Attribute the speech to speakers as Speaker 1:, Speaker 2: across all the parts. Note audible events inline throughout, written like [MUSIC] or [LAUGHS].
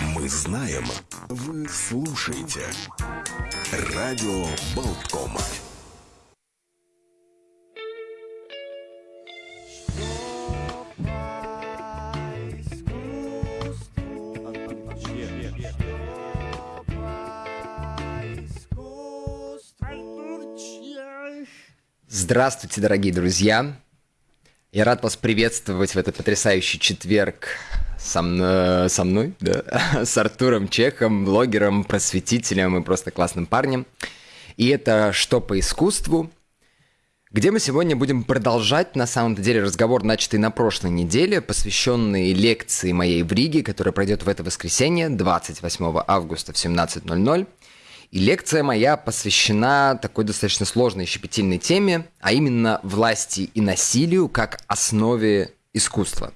Speaker 1: Мы знаем, вы слушаете. Радио Болткома.
Speaker 2: Здравствуйте, дорогие друзья! Я рад вас приветствовать в этот потрясающий четверг со мной, со мной да? [LAUGHS] с Артуром Чехом, блогером, просветителем и просто классным парнем. И это «Что по искусству?», где мы сегодня будем продолжать, на самом деле, разговор, начатый на прошлой неделе, посвященный лекции моей в Риге, которая пройдет в это воскресенье, 28 августа в 17.00. И лекция моя посвящена такой достаточно сложной и щепетильной теме, а именно власти и насилию как основе искусства.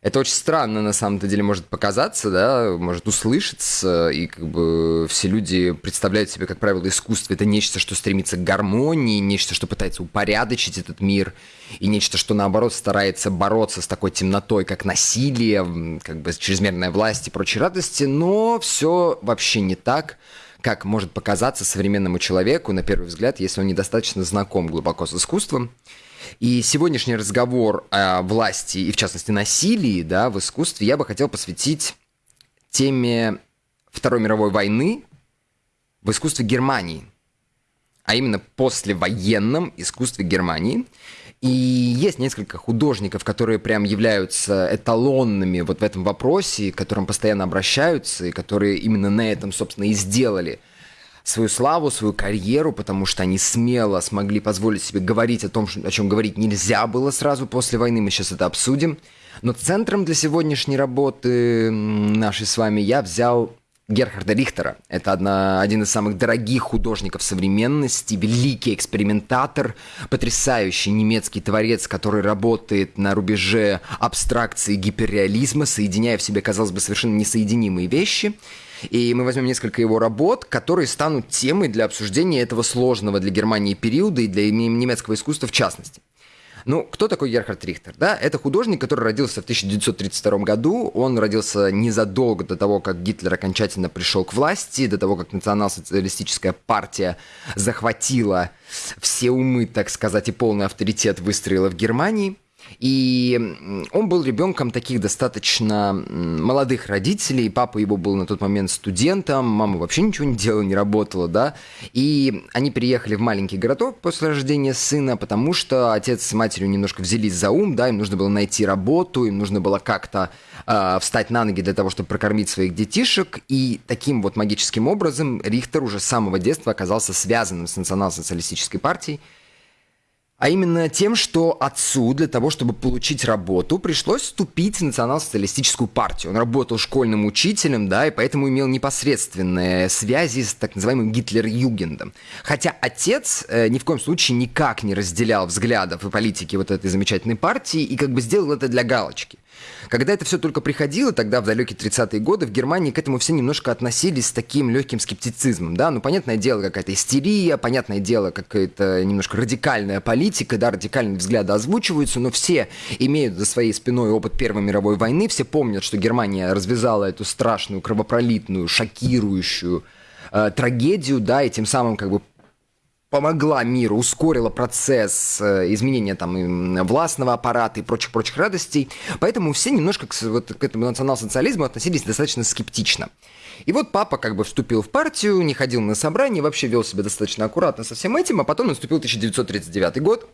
Speaker 2: Это очень странно, на самом деле, может показаться, да, может услышаться, и как бы все люди представляют себе, как правило, искусство это нечто, что стремится к гармонии, нечто, что пытается упорядочить этот мир, и нечто, что, наоборот, старается бороться с такой темнотой, как насилие, как бы чрезмерная власть и прочие радости, но все вообще не так как может показаться современному человеку, на первый взгляд, если он недостаточно знаком глубоко с искусством. И сегодняшний разговор о власти и, в частности, насилии да, в искусстве я бы хотел посвятить теме Второй мировой войны в искусстве Германии, а именно послевоенном искусстве Германии – и есть несколько художников, которые прям являются эталонными вот в этом вопросе, к которым постоянно обращаются, и которые именно на этом, собственно, и сделали свою славу, свою карьеру, потому что они смело смогли позволить себе говорить о том, о чем говорить нельзя было сразу после войны, мы сейчас это обсудим. Но центром для сегодняшней работы нашей с вами я взял Герхарда Рихтера. Это одна, один из самых дорогих художников современности, великий экспериментатор, потрясающий немецкий творец, который работает на рубеже абстракции и гиперреализма, соединяя в себе, казалось бы, совершенно несоединимые вещи. И мы возьмем несколько его работ, которые станут темой для обсуждения этого сложного для Германии периода и для немецкого искусства в частности. Ну, кто такой Герхард Рихтер? Да, это художник, который родился в 1932 году. Он родился незадолго до того, как Гитлер окончательно пришел к власти, до того, как национал-социалистическая партия захватила все умы, так сказать, и полный авторитет выстроила в Германии. И он был ребенком таких достаточно молодых родителей. Папа его был на тот момент студентом, мама вообще ничего не делала, не работала, да. И они переехали в маленький городок после рождения сына, потому что отец с матерью немножко взялись за ум, да, им нужно было найти работу, им нужно было как-то э, встать на ноги для того, чтобы прокормить своих детишек. И таким вот магическим образом Рихтер уже с самого детства оказался связанным с национал-социалистической партией. А именно тем, что отцу для того, чтобы получить работу, пришлось вступить в национал-социалистическую партию. Он работал школьным учителем, да, и поэтому имел непосредственные связи с так называемым Гитлер-Югендом. Хотя отец э, ни в коем случае никак не разделял взглядов и политики вот этой замечательной партии и как бы сделал это для галочки. Когда это все только приходило, тогда в далекие 30-е годы в Германии к этому все немножко относились с таким легким скептицизмом, да, ну, понятное дело, какая-то истерия, понятное дело, какая-то немножко радикальная политика, да, радикальные взгляды озвучиваются, но все имеют за своей спиной опыт Первой мировой войны, все помнят, что Германия развязала эту страшную, кровопролитную, шокирующую э, трагедию, да, и тем самым как бы помогла миру, ускорила процесс э, изменения там властного аппарата и прочих-прочих радостей. Поэтому все немножко к, вот, к этому национал-социализму относились достаточно скептично. И вот папа как бы вступил в партию, не ходил на собрания, вообще вел себя достаточно аккуратно со всем этим, а потом наступил 1939 год,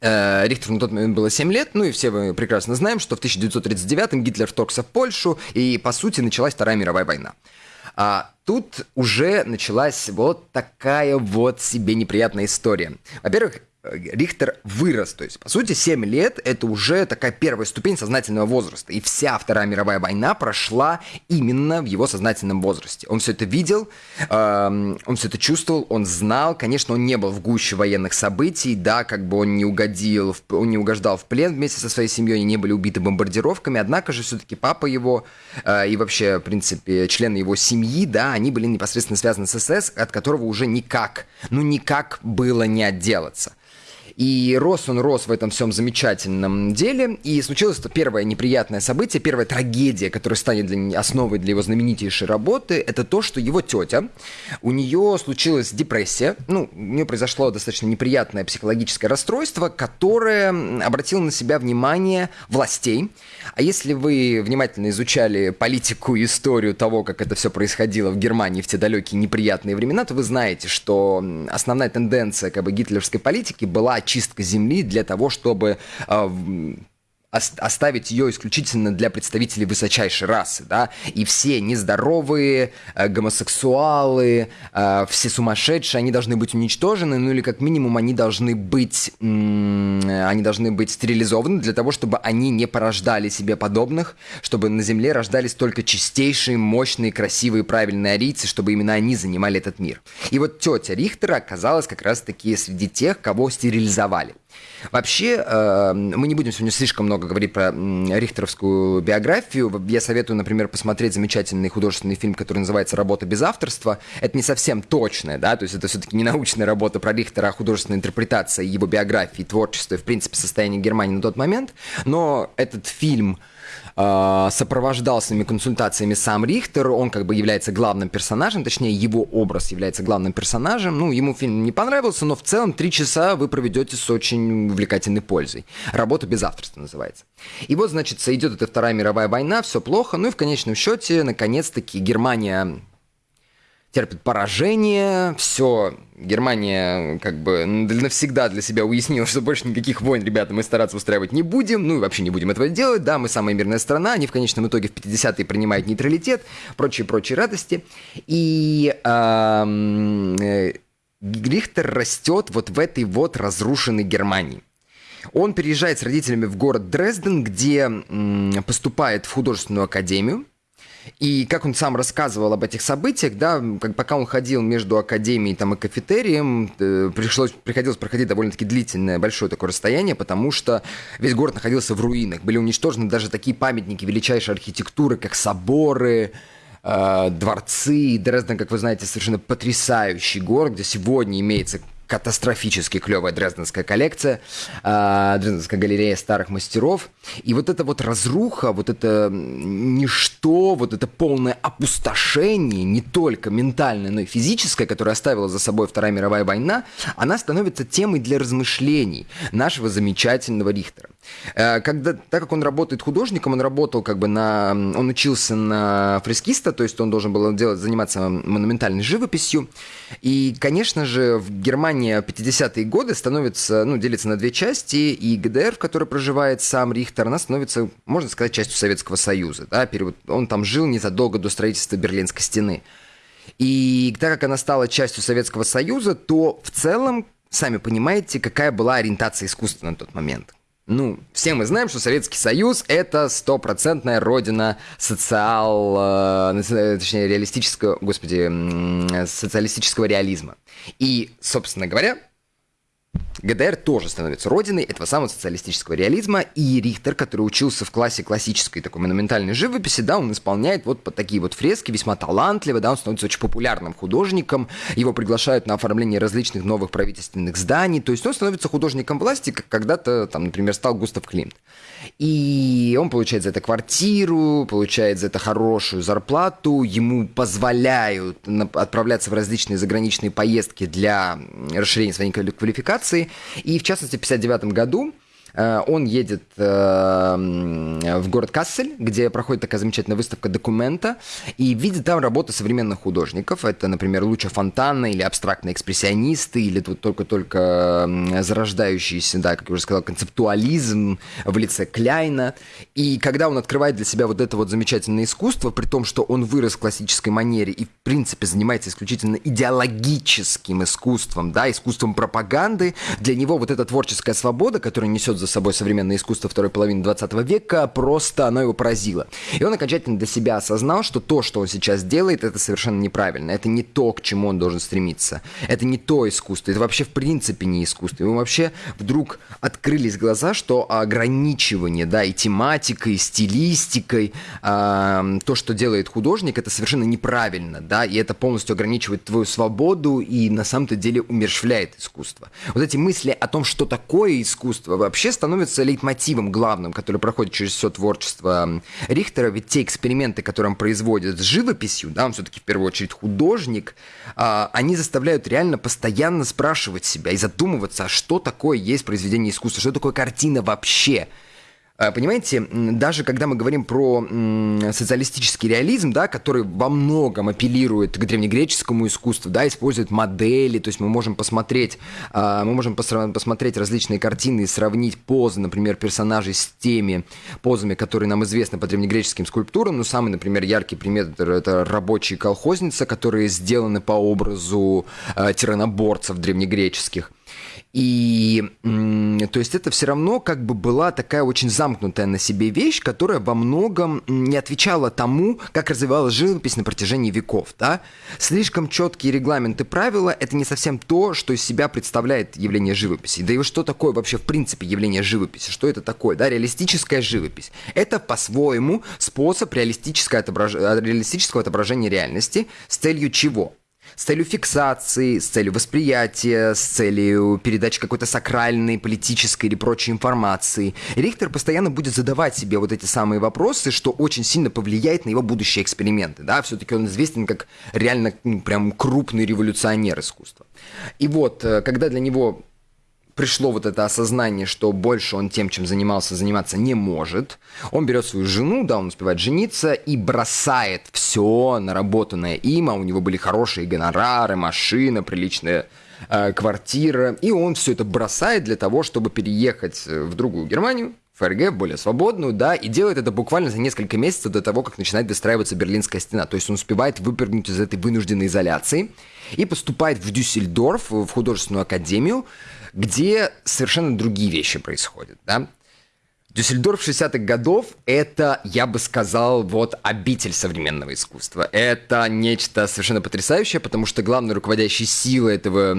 Speaker 2: э, Рихтеру на тот момент было 7 лет, ну и все мы прекрасно знаем, что в 1939 Гитлер вторгся в Польшу, и, по сути, началась Вторая мировая война. А тут уже началась вот такая вот себе неприятная история. Во-первых, Рихтер вырос. То есть, по сути, 7 лет — это уже такая первая ступень сознательного возраста. И вся Вторая мировая война прошла именно в его сознательном возрасте. Он все это видел, э, он все это чувствовал, он знал. Конечно, он не был в гуще военных событий, да, как бы он не угодил, он не угождал в плен вместе со своей семьей, они не были убиты бомбардировками. Однако же все-таки папа его э, и вообще, в принципе, члены его семьи, да, они были непосредственно связаны с СС, от которого уже никак, ну никак было не отделаться. И рос он рос в этом всем замечательном деле. И случилось это первое неприятное событие, первая трагедия, которая станет для, основой для его знаменитейшей работы, это то, что его тетя, у нее случилась депрессия, ну, у нее произошло достаточно неприятное психологическое расстройство, которое обратило на себя внимание властей. А если вы внимательно изучали политику и историю того, как это все происходило в Германии в те далекие неприятные времена, то вы знаете, что основная тенденция как бы гитлеровской политики была очистка земли для того, чтобы э, оставить ее исключительно для представителей высочайшей расы, да, и все нездоровые, э, гомосексуалы, э, все сумасшедшие, они должны быть уничтожены, ну или как минимум они должны быть, они должны быть стерилизованы для того, чтобы они не порождали себе подобных, чтобы на Земле рождались только чистейшие, мощные, красивые, правильные арийцы, чтобы именно они занимали этот мир. И вот тетя Рихтера оказалась как раз-таки среди тех, кого стерилизовали. Вообще, э, мы не будем сегодня слишком много говорить про рихтеровскую биографию. Я советую, например, посмотреть замечательный художественный фильм, который называется «Работа без авторства». Это не совсем точное, да, то есть это все-таки не [LAUGHS] научная работа про Рихтера, а художественная интерпретация его биографии, творчества и, в принципе, состояния Германии на тот момент. Но этот фильм сопровождал своими консультациями сам Рихтер, он как бы является главным персонажем, точнее его образ является главным персонажем. Ну, ему фильм не понравился, но в целом три часа вы проведете с очень увлекательной пользой. Работа без авторства называется. И вот, значит, идет эта Вторая мировая война, все плохо, ну и в конечном счете, наконец-таки, Германия терпит поражение, все, Германия как бы навсегда для себя уяснила, что больше никаких войн, ребята, мы стараться устраивать не будем, ну и вообще не будем этого делать, да, мы самая мирная страна, они в конечном итоге в 50-е принимают нейтралитет, прочие-прочие радости, и э, Рихтер растет вот в этой вот разрушенной Германии. Он переезжает с родителями в город Дрезден, где поступает в художественную академию, и как он сам рассказывал об этих событиях, да, как, пока он ходил между академией там, и кафетерием, э, пришлось, приходилось проходить довольно-таки длительное, большое такое расстояние, потому что весь город находился в руинах. Были уничтожены даже такие памятники величайшей архитектуры, как соборы, э, дворцы. Дрезден, как вы знаете, совершенно потрясающий город, где сегодня имеется катастрофически клевая дрезденская коллекция, э, Дрезденская галерея старых мастеров. И вот эта вот разруха, вот это ничто, вот это полное опустошение, не только ментальное, но и физическое, которое оставила за собой Вторая мировая война, она становится темой для размышлений нашего замечательного Рихтера. Э, когда, так как он работает художником, он работал как бы на... Он учился на фрескиста, то есть он должен был делать, заниматься монументальной живописью. И, конечно же, в Германии Германия 50-е годы становится, ну, делится на две части, и ГДР, в которой проживает сам Рихтер, она становится, можно сказать, частью Советского Союза. Да? Он там жил незадолго до строительства Берлинской стены. И так как она стала частью Советского Союза, то в целом, сами понимаете, какая была ориентация искусства на тот момент. Ну, все мы знаем, что Советский Союз — это стопроцентная родина социал... Э, точнее, реалистического... Господи, социалистического реализма. И, собственно говоря, ГДР тоже становится родиной этого самого социалистического реализма, и Рихтер, который учился в классе классической такой монументальной живописи, да, он исполняет вот такие вот фрески, весьма талантливо, да, он становится очень популярным художником, его приглашают на оформление различных новых правительственных зданий, то есть он становится художником власти, как когда-то, там, например, стал Густав Климт. И он получает за это квартиру, получает за это хорошую зарплату, ему позволяют отправляться в различные заграничные поездки для расширения своей квалификации. И в частности, в 1959 году он едет э, в город Кассель, где проходит такая замечательная выставка документа, и видит там работы современных художников. Это, например, Луча Фонтана или абстрактные экспрессионисты, или тут только-только зарождающийся, да, как я уже сказал, концептуализм в лице Кляйна. И когда он открывает для себя вот это вот замечательное искусство, при том, что он вырос в классической манере и, в принципе, занимается исключительно идеологическим искусством, да, искусством пропаганды, для него вот эта творческая свобода, которая несет за собой современное искусство второй половины 20 века, просто оно его поразило. И он окончательно для себя осознал, что то, что он сейчас делает, это совершенно неправильно. Это не то, к чему он должен стремиться. Это не то искусство. Это вообще в принципе не искусство. Ему вообще вдруг открылись глаза, что ограничивание, да, и тематикой, и стилистикой, э, то, что делает художник, это совершенно неправильно, да, и это полностью ограничивает твою свободу и на самом-то деле умершвляет искусство. Вот эти мысли о том, что такое искусство, вообще становятся лейтмотивом главным, который проходит через все творчество Рихтера, ведь те эксперименты, которые он производит с живописью, да, он все-таки в первую очередь художник, э, они заставляют реально постоянно спрашивать себя и задумываться, а что такое есть произведение искусства, что такое картина вообще, а, Понимаете, даже когда мы говорим про социалистический реализм, да, который во многом апеллирует к древнегреческому искусству, да, использует модели, то есть мы можем посмотреть, а, мы можем посмотреть различные картины и сравнить позы, например, персонажей с теми позами, которые нам известны по древнегреческим скульптурам. Ну, самый, например, яркий пример – это рабочие колхозницы, которые сделаны по образу а, тираноборцев древнегреческих – и то есть это все равно как бы была такая очень замкнутая на себе вещь, которая во многом не отвечала тому, как развивалась живопись на протяжении веков. Да? Слишком четкие регламенты правила – это не совсем то, что из себя представляет явление живописи. Да и что такое вообще в принципе явление живописи? Что это такое? Да? Реалистическая живопись. Это по-своему способ реалистического, реалистического отображения реальности с целью чего? С целью фиксации, с целью восприятия, с целью передачи какой-то сакральной, политической или прочей информации. Рихтер постоянно будет задавать себе вот эти самые вопросы, что очень сильно повлияет на его будущие эксперименты. Да? Все-таки он известен как реально ну, прям крупный революционер искусства. И вот, э, когда для него пришло вот это осознание, что больше он тем, чем занимался, заниматься не может. Он берет свою жену, да, он успевает жениться и бросает все наработанное им, а у него были хорошие гонорары, машина, приличная э, квартира, и он все это бросает для того, чтобы переехать в другую Германию, ФРГ, более свободную, да, и делает это буквально за несколько месяцев до того, как начинает достраиваться Берлинская стена. То есть он успевает выпрыгнуть из этой вынужденной изоляции и поступает в Дюссельдорф, в художественную академию, где совершенно другие вещи происходят, да. Дюссельдорф 60-х годов – это, я бы сказал, вот обитель современного искусства. Это нечто совершенно потрясающее, потому что главной руководящей силой этого,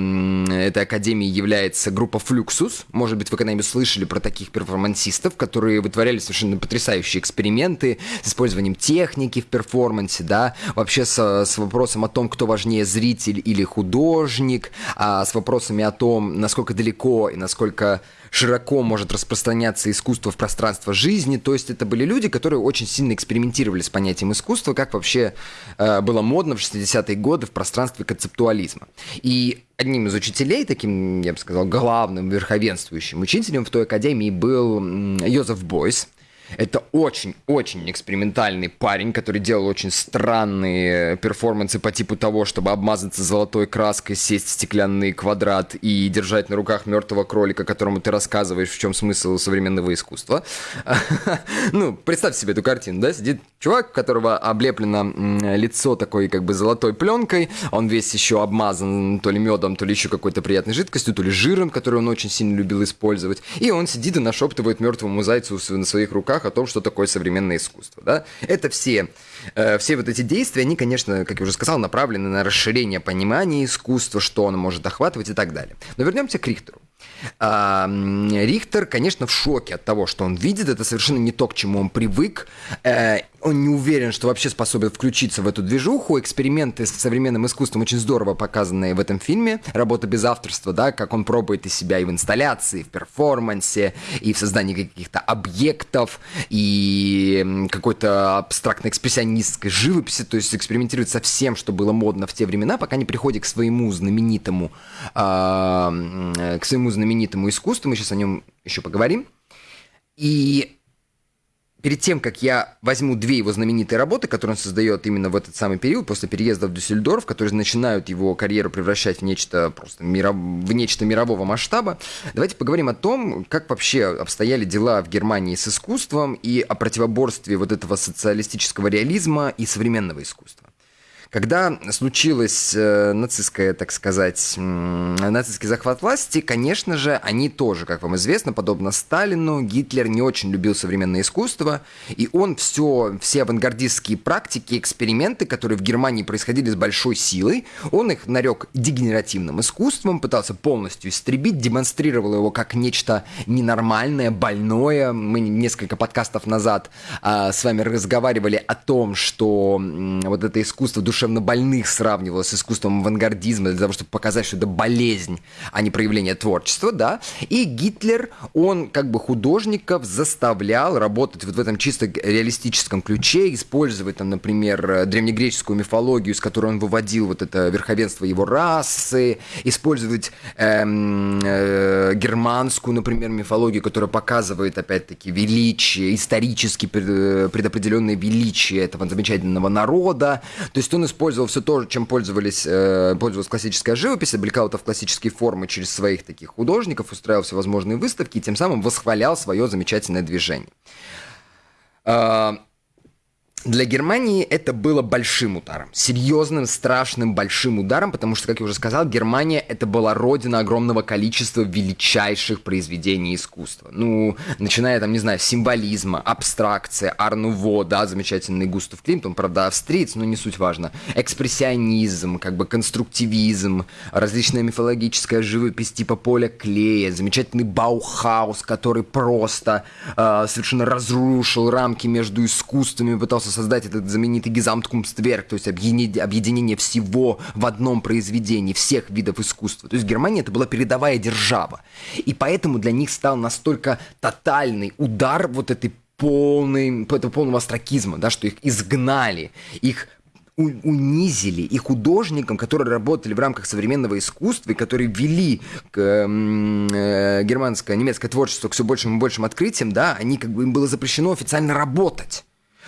Speaker 2: этой академии является группа Fluxus. Может быть, вы когда-нибудь слышали про таких перформансистов, которые вытворяли совершенно потрясающие эксперименты с использованием техники в перформансе, да, вообще с, с вопросом о том, кто важнее, зритель или художник, а с вопросами о том, насколько далеко и насколько широко может распространяться искусство в пространство жизни. То есть это были люди, которые очень сильно экспериментировали с понятием искусства, как вообще э, было модно в 60-е годы в пространстве концептуализма. И одним из учителей, таким, я бы сказал, главным верховенствующим учителем в той академии был Йозеф Бойс – это очень-очень экспериментальный парень, который делал очень странные перформансы по типу того, чтобы обмазаться золотой краской, сесть в стеклянный квадрат и держать на руках мертвого кролика, которому ты рассказываешь, в чем смысл современного искусства. [LAUGHS] Ну, представьте себе эту картину, да? Сидит чувак, у которого облеплено лицо такой как бы золотой пленкой, он весь еще обмазан то ли медом, то ли еще какой-то приятной жидкостью, то ли жиром, который он очень сильно любил использовать. И он сидит и нашептывает мертвому зайцу на своих руках о том, что такое современное искусство. Да? Это все, э, все вот эти действия, они, конечно, как я уже сказал, направлены на расширение понимания искусства, что оно может охватывать и так далее. Но вернемся к Рихтеру. А, Рихтер, конечно, в шоке от того, что он видит. Это совершенно не то, к чему он привык. Э, он не уверен, что вообще способен включиться в эту движуху. Эксперименты с современным искусством очень здорово показаны в этом фильме. Работа без авторства, да, как он пробует из себя и в инсталляции, и в перформансе, и в создании каких-то объектов, и какой-то абстрактной экспрессионистской живописи, то есть экспериментирует со всем, что было модно в те времена, пока не приходит к своему знаменитому, э, к своему знаменитому искусству. Мы сейчас о нем еще поговорим. И перед тем, как я возьму две его знаменитые работы, которые он создает именно в этот самый период, после переезда в Дюссельдорф, которые начинают его карьеру превращать в нечто просто миров... в нечто мирового масштаба, давайте поговорим о том, как вообще обстояли дела в Германии с искусством и о противоборстве вот этого социалистического реализма и современного искусства. Когда случилась э, нацистская, так сказать, нацистский захват власти, конечно же, они тоже, как вам известно, подобно Сталину, Гитлер не очень любил современное искусство, и он все, все авангардистские практики, эксперименты, которые в Германии происходили с большой силой, он их нарек дегенеративным искусством, пытался полностью истребить, демонстрировал его как нечто ненормальное, больное. Мы несколько подкастов назад а, с вами разговаривали о том, что м, вот это искусство душевно больных сравнивалось с искусством авангардизма для того, чтобы показать, что это болезнь, а не проявление творчества, да. И Гитлер, он как бы художников заставлял работать вот в этом чисто реалистическом ключе, использовать там, например, древнегреческую мифологию, с которой он выводил вот это верховенство его расы, использовать эм, э, германскую, например, мифологию, которая показывает, опять-таки, величие, исторически предопределенное величие этого замечательного народа. То есть он использовал все то, чем пользовались, э, пользовалась классическая живопись, облекал это в классические формы через своих таких художников, устраивал всевозможные выставки и тем самым восхвалял свое замечательное движение. Для Германии это было большим ударом, серьезным, страшным, большим ударом, потому что, как я уже сказал, Германия это была родина огромного количества величайших произведений искусства. Ну, начиная там, не знаю, символизма, абстракция, Арнуво, да, замечательный Густав Климт, он, правда, австриец, но не суть важно, экспрессионизм, как бы конструктивизм, различная мифологическая живопись типа поля клея, замечательный Баухаус, который просто э, совершенно разрушил рамки между искусствами, пытался создать этот знаменитый Гизамткумстверк, то есть объединение всего в одном произведении, всех видов искусства. То есть Германия это была передовая держава. И поэтому для них стал настолько тотальный удар вот этой полный, этого полного астракизма, да, что их изгнали, их унизили и художникам, которые работали в рамках современного искусства и которые вели к, э, германское, немецкое творчество к все большим и большим открытиям, да, они как бы им было запрещено официально работать.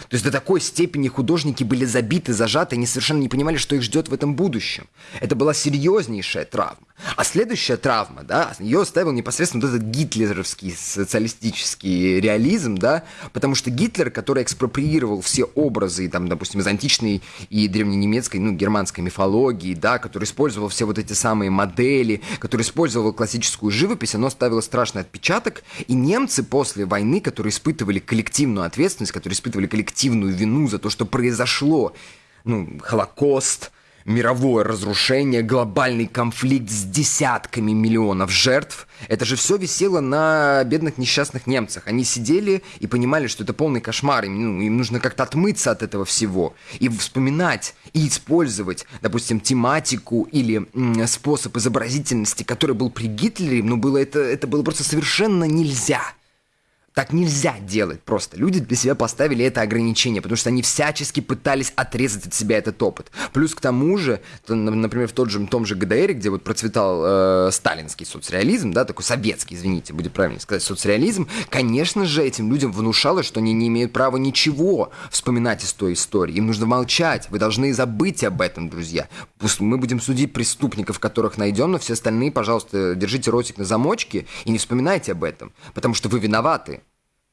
Speaker 2: То есть до такой степени художники были забиты, зажаты, они совершенно не понимали, что их ждет в этом будущем. Это была серьезнейшая травма. А следующая травма, да, ее оставил непосредственно вот этот гитлеровский социалистический реализм, да, потому что Гитлер, который экспроприировал все образы, там, допустим, из античной и древненемецкой, ну, германской мифологии, да, который использовал все вот эти самые модели, который использовал классическую живопись, оно оставило страшный отпечаток, и немцы после войны, которые испытывали коллективную ответственность, которые испытывали коллективную вину за то, что произошло, ну, Холокост, мировое разрушение, глобальный конфликт с десятками миллионов жертв. Это же все висело на бедных несчастных немцах. Они сидели и понимали, что это полный кошмар. Им, ну, им нужно как-то отмыться от этого всего. И вспоминать, и использовать, допустим, тематику или м, способ изобразительности, который был при Гитлере, ну, было это, это было просто совершенно нельзя. Так нельзя делать просто. Люди для себя поставили это ограничение, потому что они всячески пытались отрезать от себя этот опыт. Плюс к тому же, например, в тот же, том же ГДР, где вот процветал э, сталинский соцреализм, да, такой советский, извините, будет правильно сказать, соцреализм, конечно же, этим людям внушалось, что они не имеют права ничего вспоминать из той истории. Им нужно молчать. Вы должны забыть об этом, друзья. Мы будем судить преступников, которых найдем, но все остальные, пожалуйста, держите ротик на замочке и не вспоминайте об этом, потому что вы виноваты.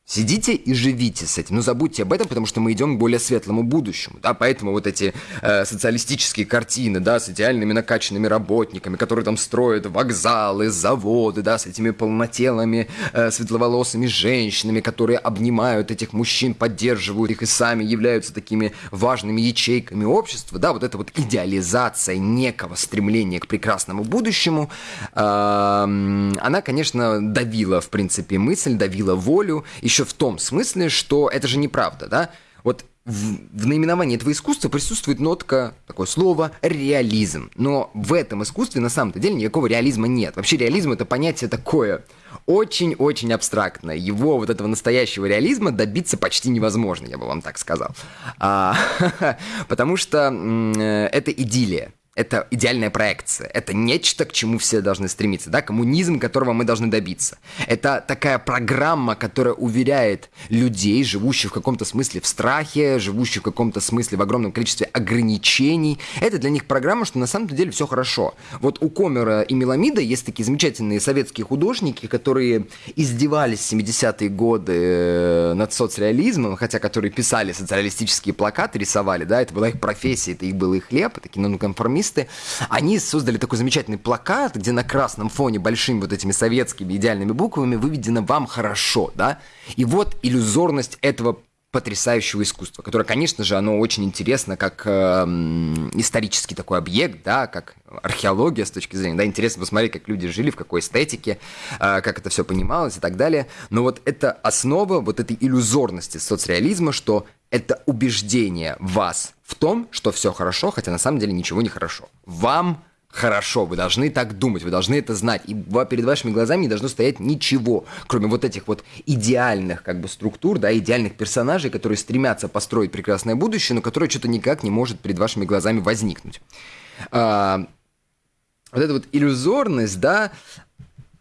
Speaker 2: Сидите и живите с этим. Но забудьте об этом, потому что мы идем к более светлому будущему. Да? Поэтому вот эти э, социалистические картины, да, с идеальными накачанными работниками, которые там строят вокзалы, заводы, да, с этими полнотелыми э, светловолосыми женщинами, которые обнимают этих мужчин, поддерживают их и сами являются такими важными ячейками общества, да, вот эта вот идеализация некого стремления к прекрасному будущему, э, она, конечно, давила, в принципе, мысль, давила волю, и еще в том смысле, что это же неправда, да? Вот в, в наименовании этого искусства присутствует нотка, такое слово, реализм. Но в этом искусстве на самом-то деле никакого реализма нет. Вообще реализм это понятие такое очень-очень абстрактное. Его вот этого настоящего реализма добиться почти невозможно, я бы вам так сказал. А, [LAUGHS] потому что э, это идиллия. Это идеальная проекция, это нечто, к чему все должны стремиться, да, коммунизм, которого мы должны добиться. Это такая программа, которая уверяет людей, живущих в каком-то смысле в страхе, живущих в каком-то смысле в огромном количестве ограничений. Это для них программа, что на самом деле все хорошо. Вот у Комера и Меламида есть такие замечательные советские художники, которые издевались в 70-е годы э, над соцреализмом, хотя которые писали социалистические плакаты, рисовали, да, это была их профессия, это их был их хлеб, такие нонконформисты, коммунисты, они создали такой замечательный плакат, где на красном фоне большими вот этими советскими идеальными буквами выведено «Вам хорошо», да? И вот иллюзорность этого потрясающего искусства, которое, конечно же, оно очень интересно как э, исторический такой объект, да, как археология с точки зрения, да, интересно посмотреть, как люди жили, в какой эстетике, э, как это все понималось и так далее. Но вот это основа вот этой иллюзорности соцреализма, что это убеждение вас в том, что все хорошо, хотя на самом деле ничего не хорошо. Вам хорошо, вы должны так думать, вы должны это знать. И перед вашими глазами не должно стоять ничего, кроме вот этих вот идеальных как бы структур, да, идеальных персонажей, которые стремятся построить прекрасное будущее, но которое что-то никак не может перед вашими глазами возникнуть. А, вот эта вот иллюзорность, да,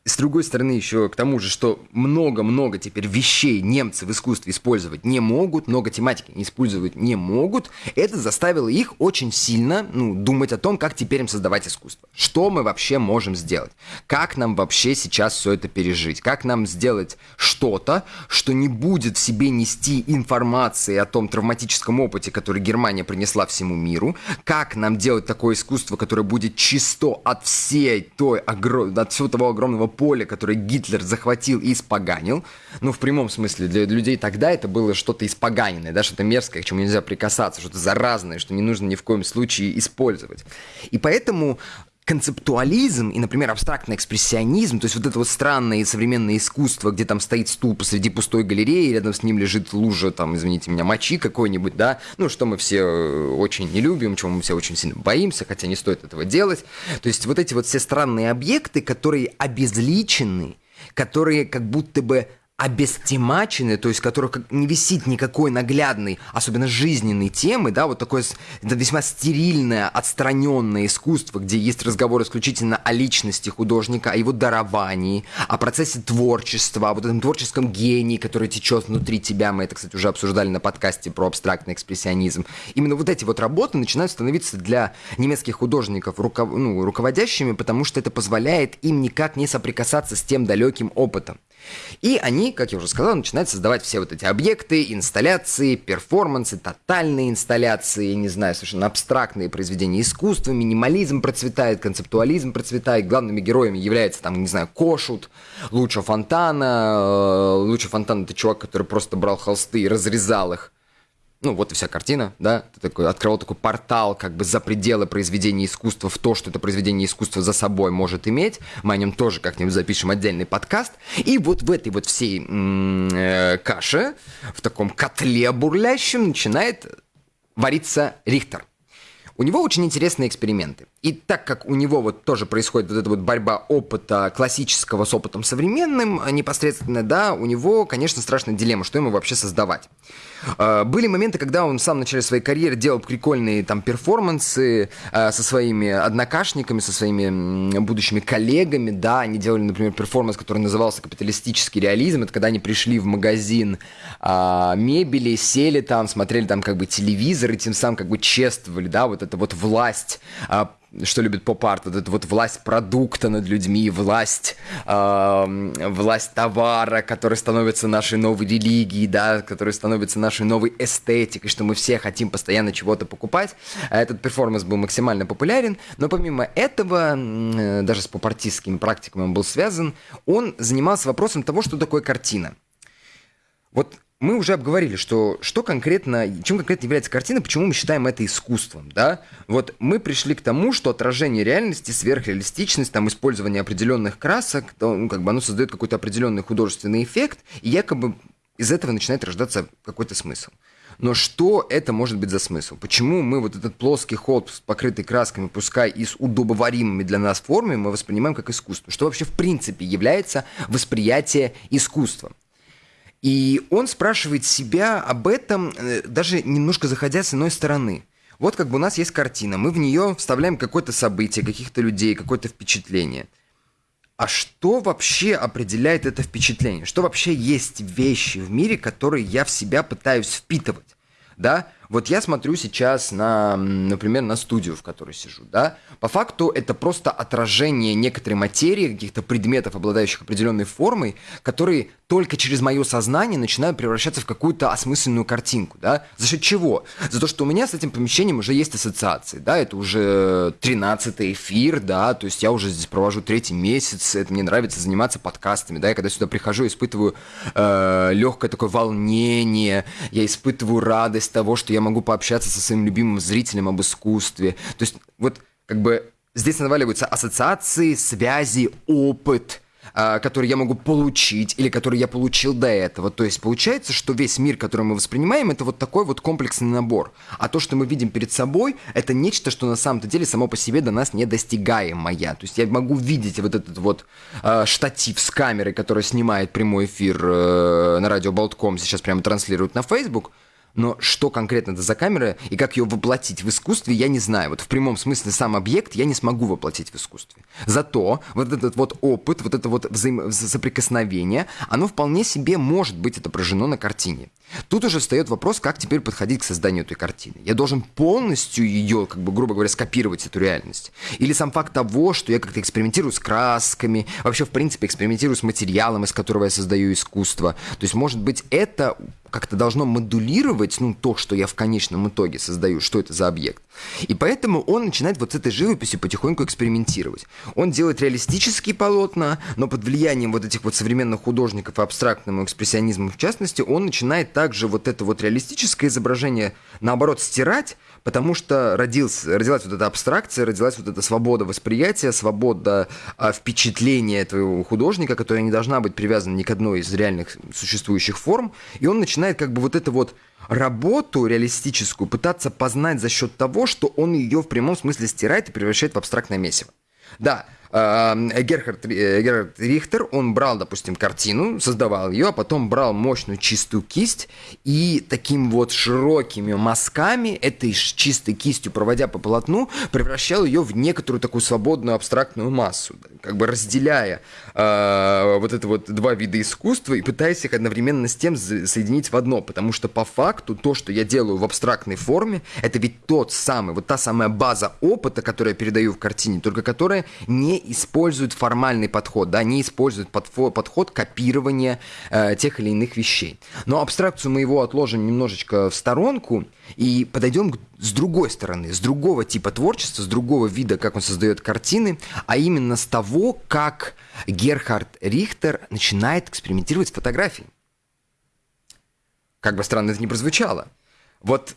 Speaker 2: с другой стороны, еще к тому же, что много-много теперь вещей немцы в искусстве использовать не могут, много тематики использовать не могут, это заставило их очень сильно ну, думать о том, как теперь им создавать искусство. Что мы вообще можем сделать? Как нам вообще сейчас все это пережить? Как нам сделать что-то, что не будет в себе нести информации о том травматическом опыте, который Германия принесла всему миру? Как нам делать такое искусство, которое будет чисто от всей той, от всего того огромного поле, которое Гитлер захватил и испоганил, ну, в прямом смысле, для людей тогда это было что-то испоганенное, да, что-то мерзкое, к чему нельзя прикасаться, что-то заразное, что не нужно ни в коем случае использовать. И поэтому концептуализм и, например, абстрактный экспрессионизм, то есть вот это вот странное современное искусство, где там стоит стул посреди пустой галереи, рядом с ним лежит лужа, там, извините меня, мочи какой-нибудь, да, ну, что мы все э, очень не любим, чего мы все очень сильно боимся, хотя не стоит этого делать. То есть вот эти вот все странные объекты, которые обезличены, которые как будто бы обестемачены, то есть которых не висит никакой наглядной, особенно жизненной темы, да, вот такое это весьма стерильное, отстраненное искусство, где есть разговор исключительно о личности художника, о его даровании, о процессе творчества, о вот этом творческом гении, который течет внутри тебя. Мы это, кстати, уже обсуждали на подкасте про абстрактный экспрессионизм. Именно вот эти вот работы начинают становиться для немецких художников руков... ну, руководящими, потому что это позволяет им никак не соприкасаться с тем далеким опытом. И они, как я уже сказал, начинают создавать все вот эти объекты, инсталляции, перформансы, тотальные инсталляции, не знаю, совершенно абстрактные произведения искусства, минимализм процветает, концептуализм процветает, главными героями является там, не знаю, Кошут, Луча Фонтана. Э, Луча Фонтана это чувак, который просто брал холсты и разрезал их ну, вот и вся картина, да, ты такой, открывал такой портал как бы за пределы произведения искусства в то, что это произведение искусства за собой может иметь. Мы о нем тоже как-нибудь запишем отдельный подкаст. И вот в этой вот всей э, каше, в таком котле бурлящем начинает вариться Рихтер. У него очень интересные эксперименты. И так как у него вот тоже происходит вот эта вот борьба опыта классического с опытом современным непосредственно, да, у него, конечно, страшная дилемма, что ему вообще создавать. А, были моменты, когда он в самом начале своей карьеры делал прикольные там перформансы а, со своими однокашниками, со своими будущими коллегами, да, они делали, например, перформанс, который назывался «Капиталистический реализм», это когда они пришли в магазин а, мебели, сели там, смотрели там как бы телевизор и тем самым как бы чествовали, да, вот это вот власть что любит поп-арт, вот эта вот власть продукта над людьми, власть, э, власть товара, который становится нашей новой религией, да, который становится нашей новой эстетикой, что мы все хотим постоянно чего-то покупать. Этот перформанс был максимально популярен, но помимо этого, э, даже с поп-артистскими практиками он был связан, он занимался вопросом того, что такое картина. Вот мы уже обговорили, что, что конкретно, чем конкретно является картина, почему мы считаем это искусством, да? Вот мы пришли к тому, что отражение реальности, сверхреалистичность, там, использование определенных красок, то, ну, как бы оно создает какой-то определенный художественный эффект, и якобы из этого начинает рождаться какой-то смысл. Но что это может быть за смысл? Почему мы вот этот плоский ход, покрытый красками, пускай и с удобоваримыми для нас формами, мы воспринимаем как искусство? Что вообще в принципе является восприятие искусства? И он спрашивает себя об этом, э, даже немножко заходя с иной стороны. Вот как бы у нас есть картина, мы в нее вставляем какое-то событие, каких-то людей, какое-то впечатление. А что вообще определяет это впечатление? Что вообще есть вещи в мире, которые я в себя пытаюсь впитывать? Да? Вот я смотрю сейчас на, например, на студию, в которой сижу, да, по факту это просто отражение некоторой материи, каких-то предметов, обладающих определенной формой, которые только через мое сознание начинают превращаться в какую-то осмысленную картинку, да. За счет чего? За то, что у меня с этим помещением уже есть ассоциации, да, это уже 13 эфир, да, то есть я уже здесь провожу третий месяц, это мне нравится заниматься подкастами, да, я когда сюда прихожу, испытываю э, легкое такое волнение, я испытываю радость того, что я могу пообщаться со своим любимым зрителем об искусстве. То есть вот как бы здесь наваливаются ассоциации, связи, опыт, а, который я могу получить или который я получил до этого. То есть получается, что весь мир, который мы воспринимаем, это вот такой вот комплексный набор. А то, что мы видим перед собой, это нечто, что на самом-то деле само по себе до нас не достигаемое. То есть я могу видеть вот этот вот э, штатив с камерой, который снимает прямой эфир э, на радио Болтком, сейчас прямо транслирует на Facebook, но что конкретно это за камера и как ее воплотить в искусстве, я не знаю. Вот в прямом смысле сам объект я не смогу воплотить в искусстве. Зато вот этот вот опыт, вот это вот взаим... соприкосновение, оно вполне себе может быть отображено на картине. Тут уже встает вопрос, как теперь подходить к созданию этой картины. Я должен полностью ее, как бы, грубо говоря, скопировать, эту реальность. Или сам факт того, что я как-то экспериментирую с красками, вообще, в принципе, экспериментирую с материалом, из которого я создаю искусство. То есть, может быть, это как-то должно модулировать, ну, то, что я в конечном итоге создаю, что это за объект. И поэтому он начинает вот с этой живописью потихоньку экспериментировать. Он делает реалистические полотна, но под влиянием вот этих вот современных художников и абстрактному экспрессионизму в частности, он начинает также вот это вот реалистическое изображение, наоборот, стирать, потому что родился, родилась вот эта абстракция, родилась вот эта свобода восприятия, свобода а, впечатления этого художника, которая не должна быть привязана ни к одной из реальных существующих форм, и он начинает как бы вот это вот работу реалистическую пытаться познать за счет того, что он ее в прямом смысле стирает и превращает в абстрактное месиво. Да, Герхард, э, Герхард Рихтер, он брал, допустим, картину, создавал ее, а потом брал мощную чистую кисть и таким вот широкими мазками, этой чистой кистью, проводя по полотну, превращал ее в некоторую такую свободную абстрактную массу, как бы разделяя э, вот это вот два вида искусства и пытаясь их одновременно с тем соединить в одно, потому что по факту то, что я делаю в абстрактной форме, это ведь тот самый, вот та самая база опыта, которую я передаю в картине, только которая не используют формальный подход, да, не используют подход, копирования э, тех или иных вещей. Но абстракцию мы его отложим немножечко в сторонку и подойдем с другой стороны, с другого типа творчества, с другого вида, как он создает картины, а именно с того, как Герхард Рихтер начинает экспериментировать с фотографией. Как бы странно это ни прозвучало. Вот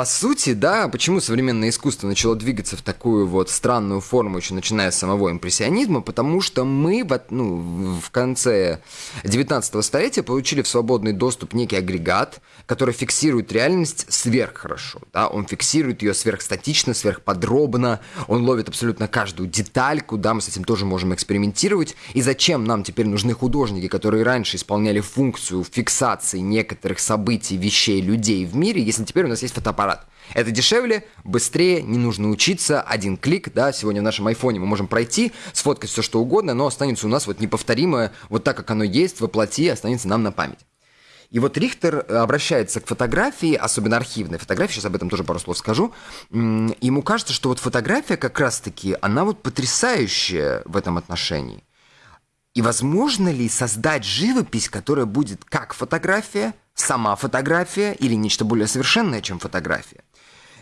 Speaker 2: по сути, да, почему современное искусство начало двигаться в такую вот странную форму, еще начиная с самого импрессионизма, потому что мы в, ну, в конце 19 столетия получили в свободный доступ некий агрегат, который фиксирует реальность сверх хорошо, да, он фиксирует ее сверхстатично, сверхподробно, он ловит абсолютно каждую детальку, да, мы с этим тоже можем экспериментировать, и зачем нам теперь нужны художники, которые раньше исполняли функцию фиксации некоторых событий, вещей, людей в мире, если теперь у нас есть фотоаппарат, аппарат. Это дешевле, быстрее, не нужно учиться, один клик, да, сегодня в нашем айфоне мы можем пройти, сфоткать все что угодно, но останется у нас вот неповторимое, вот так, как оно есть, воплоти, останется нам на память. И вот Рихтер обращается к фотографии, особенно архивной фотографии, сейчас об этом тоже пару слов скажу. Ему кажется, что вот фотография как раз-таки, она вот потрясающая в этом отношении. И возможно ли создать живопись, которая будет как фотография, сама фотография или нечто более совершенное, чем фотография?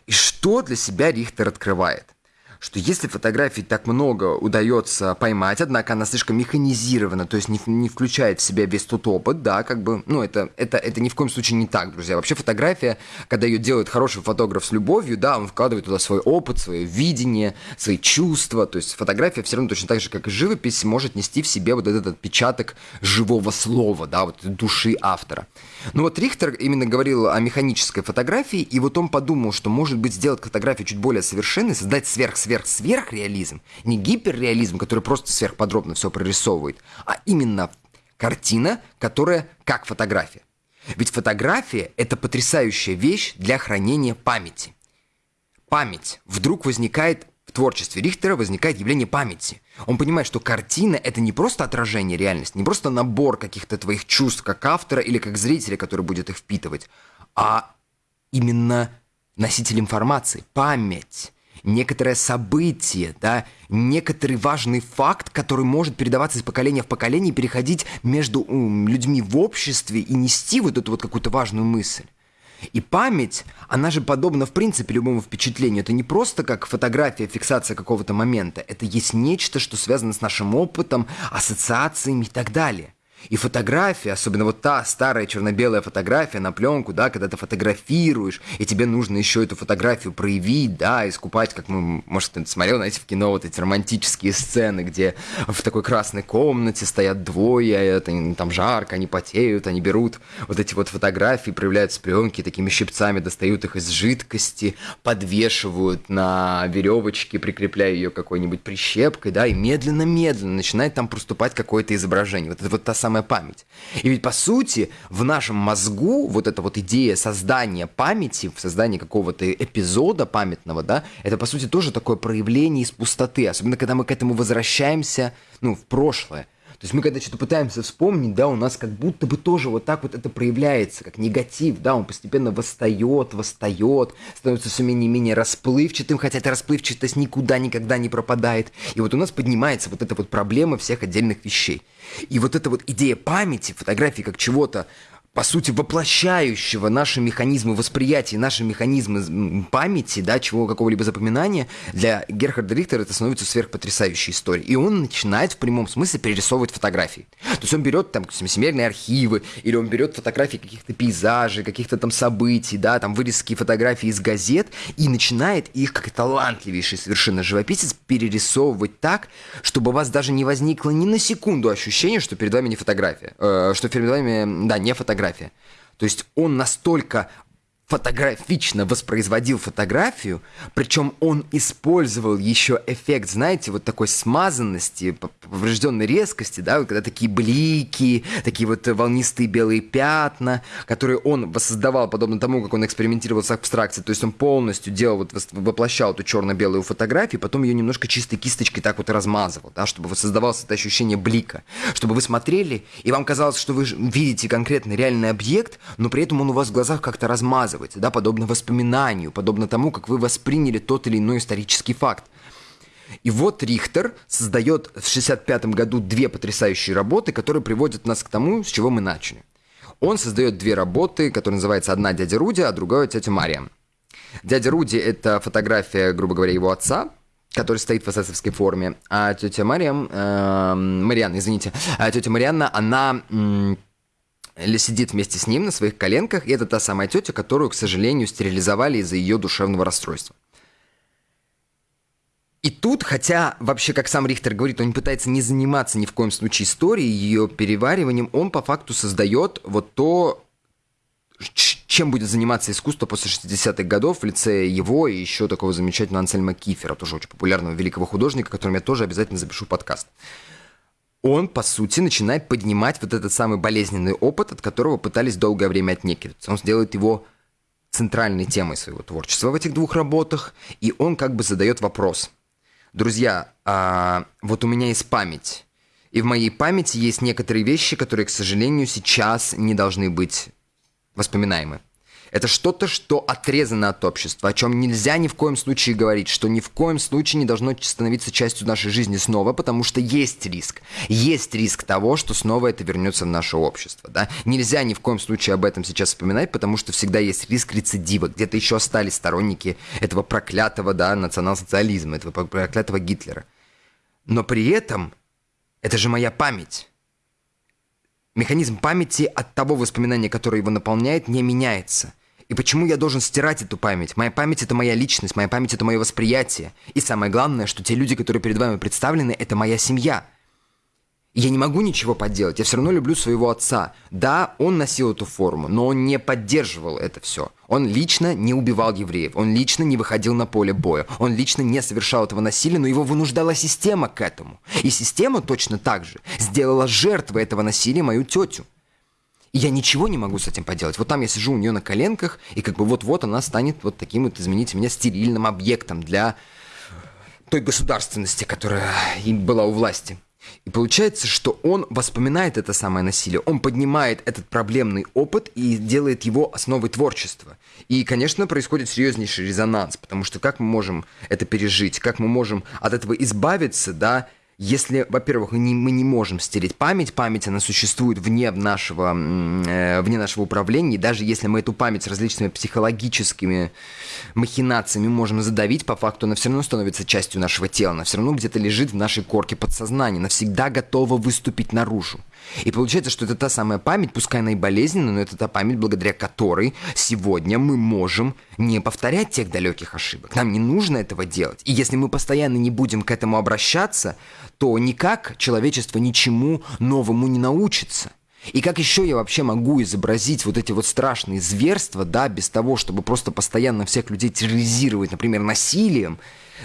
Speaker 2: И что для себя Рихтер открывает? Что если фотографий так много удается поймать, однако она слишком механизирована, то есть не, не включает в себя весь тот опыт, да, как бы, ну, это, это, это ни в коем случае не так, друзья. Вообще фотография, когда ее делает хороший фотограф с любовью, да, он вкладывает туда свой опыт, свое видение, свои чувства, то есть фотография все равно точно так же, как и живопись, может нести в себе вот этот отпечаток живого слова, да, вот души автора. Ну вот Рихтер именно говорил о механической фотографии, и вот он подумал, что может быть сделать фотографию чуть более совершенной, создать сверх сверх-сверхреализм, не гиперреализм, который просто сверхподробно все прорисовывает, а именно картина, которая как фотография. Ведь фотография – это потрясающая вещь для хранения памяти. память. Вдруг возникает в творчестве Рихтера возникает явление памяти. Он понимает, что картина — это не просто отражение реальности, не просто набор каких-то твоих чувств как автора или как зрителя, который будет их впитывать, а именно носитель информации, память, некоторое событие, да, некоторый важный факт, который может передаваться из поколения в поколение, переходить между людьми в обществе и нести вот эту вот какую-то важную мысль. И память, она же подобна, в принципе, любому впечатлению. Это не просто как фотография, фиксация какого-то момента. Это есть нечто, что связано с нашим опытом, ассоциациями и так далее. И фотография, особенно вот та старая черно-белая фотография на пленку, да, когда ты фотографируешь, и тебе нужно еще эту фотографию проявить, да, искупать, как мы, может, ты смотрел, знаете, в кино вот эти романтические сцены, где в такой красной комнате стоят двое, это, там жарко, они потеют, они берут вот эти вот фотографии, проявляют с пленки, такими щипцами достают их из жидкости, подвешивают на веревочке, прикрепляя ее какой-нибудь прищепкой, да, и медленно-медленно начинает там проступать какое-то изображение. Вот это вот та самая самая память. И ведь, по сути, в нашем мозгу вот эта вот идея создания памяти, создания какого-то эпизода памятного, да, это, по сути, тоже такое проявление из пустоты, особенно когда мы к этому возвращаемся, ну, в прошлое. То есть мы когда что-то пытаемся вспомнить, да, у нас как будто бы тоже вот так вот это проявляется, как негатив, да, он постепенно восстает, восстает, становится все менее и менее расплывчатым, хотя эта расплывчатость никуда никогда не пропадает. И вот у нас поднимается вот эта вот проблема всех отдельных вещей. И вот эта вот идея памяти, фотографии как чего-то по сути, воплощающего наши механизмы восприятия, наши механизмы памяти, да, чего какого-либо запоминания, для Герхарда Рихтера это становится сверхпотрясающей историей. И он начинает в прямом смысле перерисовывать фотографии. То есть он берет там семейные архивы, или он берет фотографии каких-то пейзажей, каких-то там событий, да, там вырезки фотографий из газет, и начинает их, как талантливейший совершенно живописец, перерисовывать так, чтобы у вас даже не возникло ни на секунду ощущения, что перед вами не фотография, э, что перед вами, да, не фотография, фотография. То есть он настолько фотографично воспроизводил фотографию, причем он использовал еще эффект, знаете, вот такой смазанности, поврежденной резкости, да, вот когда такие блики, такие вот волнистые белые пятна, которые он воссоздавал, подобно тому, как он экспериментировал с абстракцией, то есть он полностью делал, вот воплощал эту черно-белую фотографию, потом ее немножко чистой кисточкой так вот размазывал, да, чтобы создавалось это ощущение блика, чтобы вы смотрели, и вам казалось, что вы видите конкретный реальный объект, но при этом он у вас в глазах как-то размазывается, рассказывать, да, подобно воспоминанию, подобно тому, как вы восприняли тот или иной исторический факт. И вот Рихтер создает в 1965 году две потрясающие работы, которые приводят нас к тому, с чего мы начали. Он создает две работы, которые называются «Одна дядя Руди», а другая «Тетя Мария». Дядя Руди – это фотография, грубо говоря, его отца, который стоит в эсэсовской форме, а тетя Мария, э, Марианна, извините, а тетя Марианна, она сидит вместе с ним на своих коленках, и это та самая тетя, которую, к сожалению, стерилизовали из-за ее душевного расстройства. И тут, хотя вообще, как сам Рихтер говорит, он пытается не заниматься ни в коем случае историей, ее перевариванием, он по факту создает вот то, чем будет заниматься искусство после 60-х годов в лице его и еще такого замечательного Ансельма Кифера, тоже очень популярного великого художника, которым я тоже обязательно запишу подкаст он, по сути, начинает поднимать вот этот самый болезненный опыт, от которого пытались долгое время отнекиваться. Он сделает его центральной темой своего творчества в этих двух работах, и он как бы задает вопрос. Друзья, а вот у меня есть память, и в моей памяти есть некоторые вещи, которые, к сожалению, сейчас не должны быть воспоминаемы. Это что-то, что отрезано от общества, о чем нельзя ни в коем случае говорить, что ни в коем случае не должно становиться частью нашей жизни снова, потому что есть риск. Есть риск того, что снова это вернется в наше общество. Да? Нельзя ни в коем случае об этом сейчас вспоминать, потому что всегда есть риск рецидива. Где-то еще остались сторонники этого проклятого да, национал-социализма, этого проклятого Гитлера. Но при этом это же моя память. Механизм памяти от того воспоминания, которое его наполняет, не меняется. И почему я должен стирать эту память? Моя память — это моя личность, моя память — это мое восприятие. И самое главное, что те люди, которые перед вами представлены, это моя семья. Я не могу ничего поделать, я все равно люблю своего отца. Да, он носил эту форму, но он не поддерживал это все. Он лично не убивал евреев, он лично не выходил на поле боя, он лично не совершал этого насилия, но его вынуждала система к этому. И система точно так же сделала жертвой этого насилия мою тетю. И я ничего не могу с этим поделать. Вот там я сижу у нее на коленках, и как бы вот-вот она станет вот таким вот, извините меня, стерильным объектом для той государственности, которая была у власти. И получается, что он воспоминает это самое насилие, он поднимает этот проблемный опыт и делает его основой творчества. И, конечно, происходит серьезнейший резонанс, потому что как мы можем это пережить, как мы можем от этого избавиться, да, если, во-первых, не, мы не можем стереть память, память, она существует вне нашего, э, вне нашего управления, и даже если мы эту память различными психологическими махинациями можем задавить, по факту она все равно становится частью нашего тела, она все равно где-то лежит в нашей корке подсознания, она всегда готова выступить наружу. И получается, что это та самая память, пускай она и болезненная, но это та память, благодаря которой сегодня мы можем не повторять тех далеких ошибок. Нам не нужно этого делать. И если мы постоянно не будем к этому обращаться, то никак человечество ничему новому не научится. И как еще я вообще могу изобразить вот эти вот страшные зверства, да, без того, чтобы просто постоянно всех людей терроризировать, например, насилием,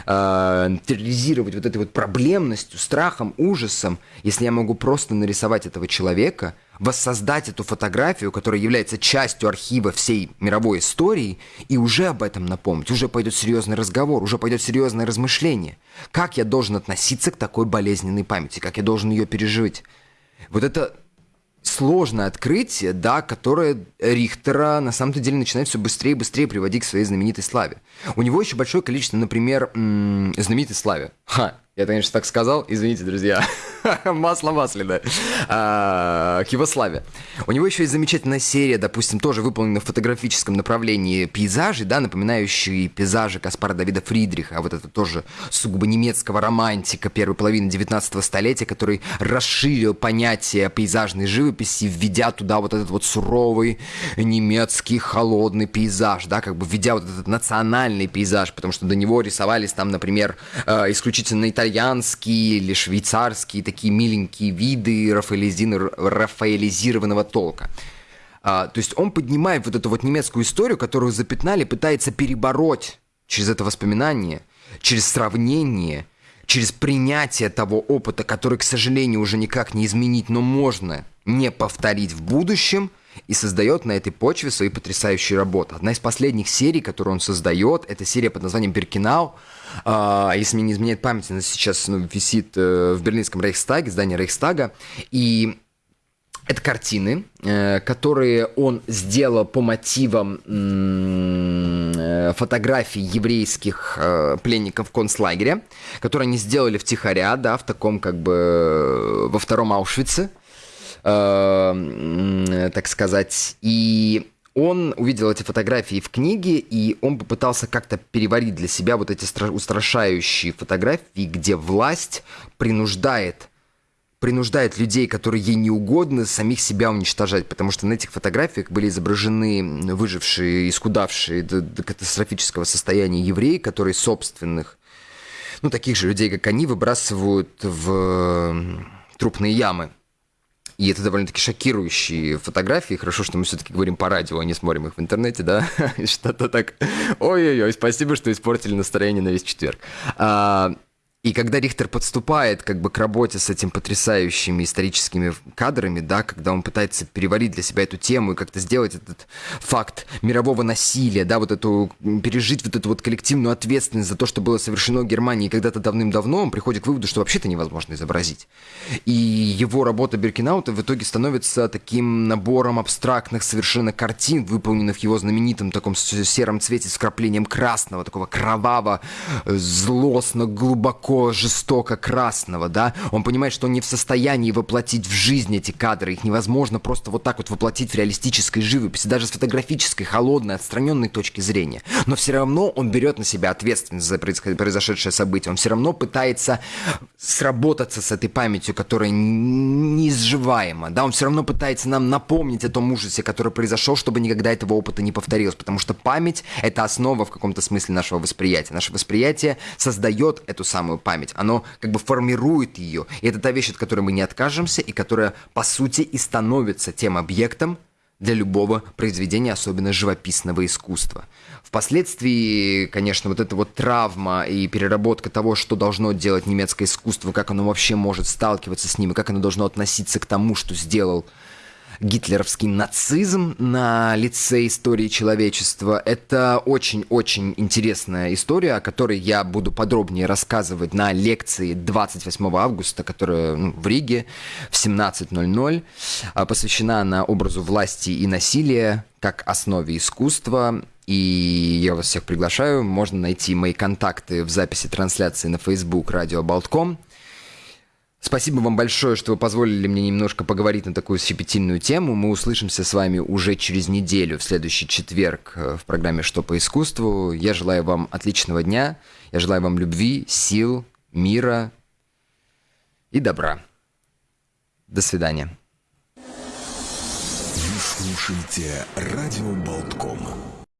Speaker 2: э, терроризировать вот этой вот проблемностью, страхом, ужасом, если я могу просто нарисовать этого человека, воссоздать эту фотографию, которая является частью архива всей мировой истории, и уже об этом напомнить, уже пойдет серьезный разговор, уже пойдет серьезное размышление. Как я должен относиться к такой болезненной памяти, как я должен ее пережить. Вот это сложное открытие, да, которое Рихтера на самом-то деле начинает все быстрее и быстрее приводить к своей знаменитой славе. У него еще большое количество, например, знаменитой славе. Ха, я, конечно, так сказал, извините, друзья. [LAUGHS] Масло масляное. А, к его славе. У него еще есть замечательная серия, допустим, тоже выполненная в фотографическом направлении пейзажей, да, напоминающие пейзажи Каспара Давида Фридриха, а вот это тоже сугубо немецкого романтика первой половины 19 столетия, который расширил понятие пейзажной живописи, введя туда вот этот вот суровый немецкий холодный пейзаж, да, как бы введя вот этот национальный пейзаж, потому что до него рисовались там, например, э, исключительно итальянские или швейцарские такие миленькие виды рафаэлизированного толка. А, то есть он поднимает вот эту вот немецкую историю, которую запятнали, пытается перебороть через это воспоминание, через сравнение, через принятие того опыта, который, к сожалению, уже никак не изменить, но можно не повторить в будущем, и создает на этой почве свои потрясающие работы. Одна из последних серий, которую он создает, это серия под названием «Беркинау», а, если мне не изменяет память, она сейчас ну, висит э, в берлинском Рейхстаге, здании Рейхстага, и это картины, э, которые он сделал по мотивам э, фотографий еврейских пленников концлагеря, которые они сделали втихаря, да, в таком как бы во втором Аушвице, так сказать. И он увидел эти фотографии в книге, и он попытался как-то переварить для себя вот эти устрашающие фотографии, где власть принуждает принуждает людей, которые ей не угодны, самих себя уничтожать, потому что на этих фотографиях были изображены выжившие, искудавшие до, до катастрофического состояния евреи, которые собственных, ну, таких же людей, как они, выбрасывают в трупные ямы. И это довольно-таки шокирующие фотографии. Хорошо, что мы все-таки говорим по радио, а не смотрим их в интернете, да? [LAUGHS] Что-то так... Ой-ой-ой, спасибо, что испортили настроение на весь четверг. И когда Рихтер подступает как бы к работе с этими потрясающими историческими кадрами, да, когда он пытается переварить для себя эту тему и как-то сделать этот факт мирового насилия, да, вот эту, пережить вот эту вот коллективную ответственность за то, что было совершено в Германии когда-то давным-давно, он приходит к выводу, что вообще-то невозможно изобразить. И его работа Беркинаута в итоге становится таким набором абстрактных совершенно картин, выполненных его знаменитом таком сером цвете с вкраплением красного, такого кроваво, злостно, глубоко такого жестоко красного, да, он понимает, что он не в состоянии воплотить в жизнь эти кадры, их невозможно просто вот так вот воплотить в реалистической живописи, даже с фотографической, холодной, отстраненной точки зрения. Но все равно он берет на себя ответственность за произошедшее событие, он все равно пытается сработаться с этой памятью, которая неизживаема, да, он все равно пытается нам напомнить о том ужасе, который произошел, чтобы никогда этого опыта не повторилось, потому что память — это основа в каком-то смысле нашего восприятия. Наше восприятие создает эту самую память, оно как бы формирует ее. И это та вещь, от которой мы не откажемся, и которая, по сути, и становится тем объектом для любого произведения, особенно живописного искусства. Впоследствии, конечно, вот эта вот травма и переработка того, что должно делать немецкое искусство, как оно вообще может сталкиваться с ним, и как оно должно относиться к тому, что сделал гитлеровский нацизм на лице истории человечества. Это очень-очень интересная история, о которой я буду подробнее рассказывать на лекции 28 августа, которая ну, в Риге в 17.00. А, посвящена она образу власти и насилия как основе искусства. И я вас всех приглашаю. Можно найти мои контакты в записи трансляции на Facebook радио Болтком. Спасибо вам большое, что вы позволили мне немножко поговорить на такую щепетильную тему. Мы услышимся с вами уже через неделю, в следующий четверг э, в программе «Что по искусству». Я желаю вам отличного дня. Я желаю вам любви, сил, мира и добра. До свидания.
Speaker 1: Вы слушаете «Радио Болтком».